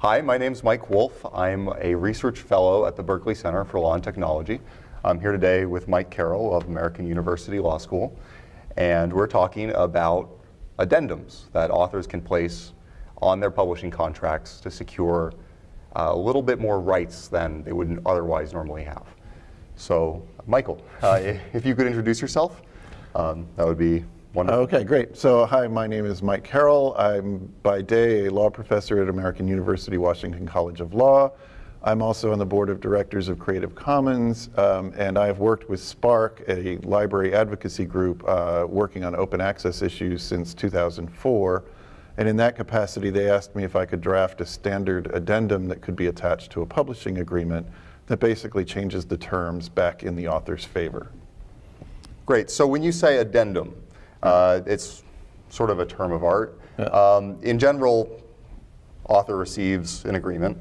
Hi, my name is Mike Wolf. I'm a research fellow at the Berkeley Center for Law and Technology. I'm here today with Mike Carroll of American University Law School, and we're talking about addendums that authors can place on their publishing contracts to secure uh, a little bit more rights than they would otherwise normally have. So, Michael, uh, if you could introduce yourself, um, that would be Wonderful. Okay, great. So hi, my name is Mike Carroll. I'm by day a law professor at American University Washington College of Law. I'm also on the board of directors of Creative Commons, um, and I've worked with SPARC, a library advocacy group uh, working on open access issues since 2004. And in that capacity, they asked me if I could draft a standard addendum that could be attached to a publishing agreement that basically changes the terms back in the author's favor. Great. So when you say addendum, uh, it's sort of a term of art. Yeah. Um, in general, author receives an agreement,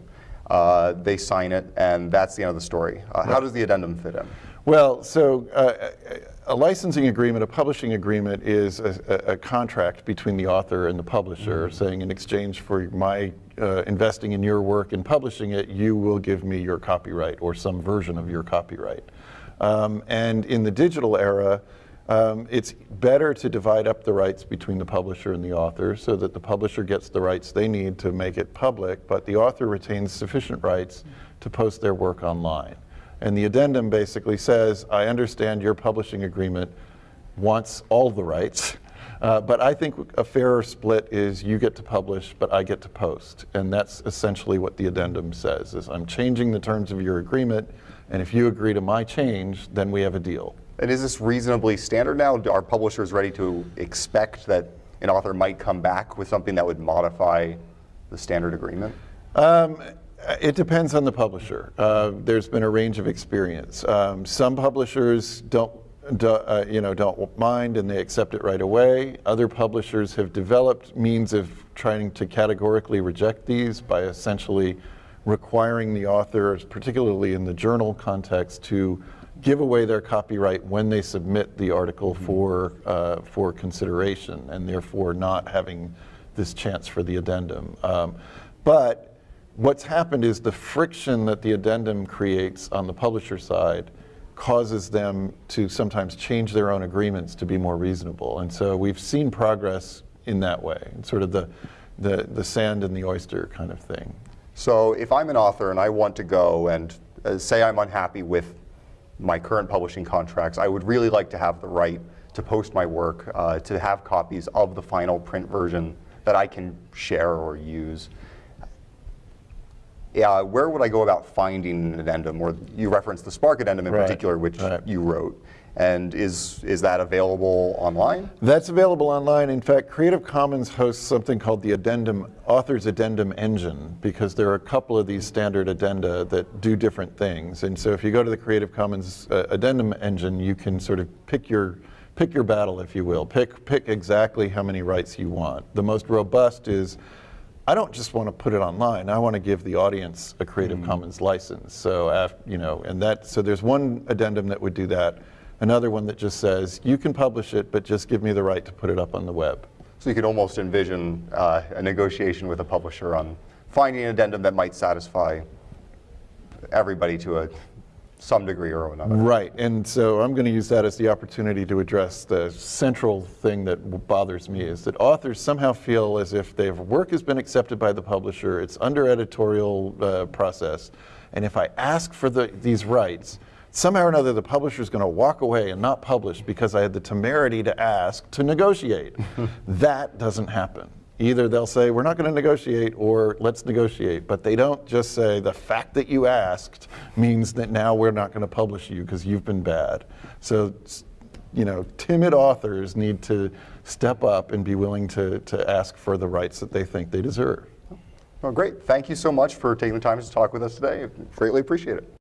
uh, they sign it, and that's the end of the story. Uh, right. How does the addendum fit in? Well, so uh, a licensing agreement, a publishing agreement is a, a, contract between the author and the publisher mm -hmm. saying in exchange for my uh, investing in your work and publishing it, you will give me your copyright or some version of your copyright. Um, and in the digital era, um, it's better to divide up the rights between the publisher and the author so that the publisher gets the rights they need to make it public, but the author retains sufficient rights to post their work online. And the addendum basically says, I understand your publishing agreement wants all the rights, uh, but I think a fairer split is you get to publish, but I get to post. And that's essentially what the addendum says, is I'm changing the terms of your agreement, and if you agree to my change, then we have a deal. And is this reasonably standard now? Are publishers ready to expect that an author might come back with something that would modify the standard agreement? Um, it depends on the publisher. Uh, there's been a range of experience. Um, some publishers don't, do, uh, you know, don't mind and they accept it right away. Other publishers have developed means of trying to categorically reject these by essentially requiring the authors, particularly in the journal context, to give away their copyright when they submit the article mm-hmm. for, uh, for consideration and therefore not having this chance for the addendum. Um, but what's happened is the friction that the addendum creates on the publisher side causes them to sometimes change their own agreements to be more reasonable. And so we've seen progress in that way, sort of the, the, the sand and the oyster kind of thing. So if I'm an author and I want to go and uh, say I'm unhappy with my current publishing contracts, I would really like to have the right to post my work, uh, to have copies of the final print version that I can share or use. Yeah, where would I go about finding an addendum? Or you referenced the SPARC addendum in right. particular, which right. you wrote. And is, is that available online? That's available online. In fact, Creative Commons hosts something called the Addendum Authors Addendum Engine because there are a couple of these standard addenda that do different things. And so if you go to the Creative Commons uh, Addendum Engine, you can sort of pick your pick your battle, if you will. Pick, pick exactly how many rights you want. The most robust is, I don't just want to put it online. I want to give the audience a Creative mm. Commons license. So, after, you know, and that, so there's one addendum that would do that another one that just says, you can publish it, but just give me the right to put it up on the web. So you could almost envision uh, a negotiation with a publisher on finding an addendum that might satisfy everybody to a some degree or another. Right, and so I'm going to use that as the opportunity to address the central thing that bothers me is that authors somehow feel as if their work has been accepted by the publisher, it's under editorial uh, process, and if I ask for the, these rights, somehow or another the publisher is going to walk away and not publish because I had the temerity to ask to negotiate. that doesn't happen. Either they'll say, we're not going to negotiate, or let's negotiate. But they don't just say, the fact that you asked means that now we're not going to publish you because you've been bad. So, you know, timid authors need to step up and be willing to, to ask for the rights that they think they deserve. Well, great. Thank you so much for taking the time to talk with us today. Greatly appreciate it.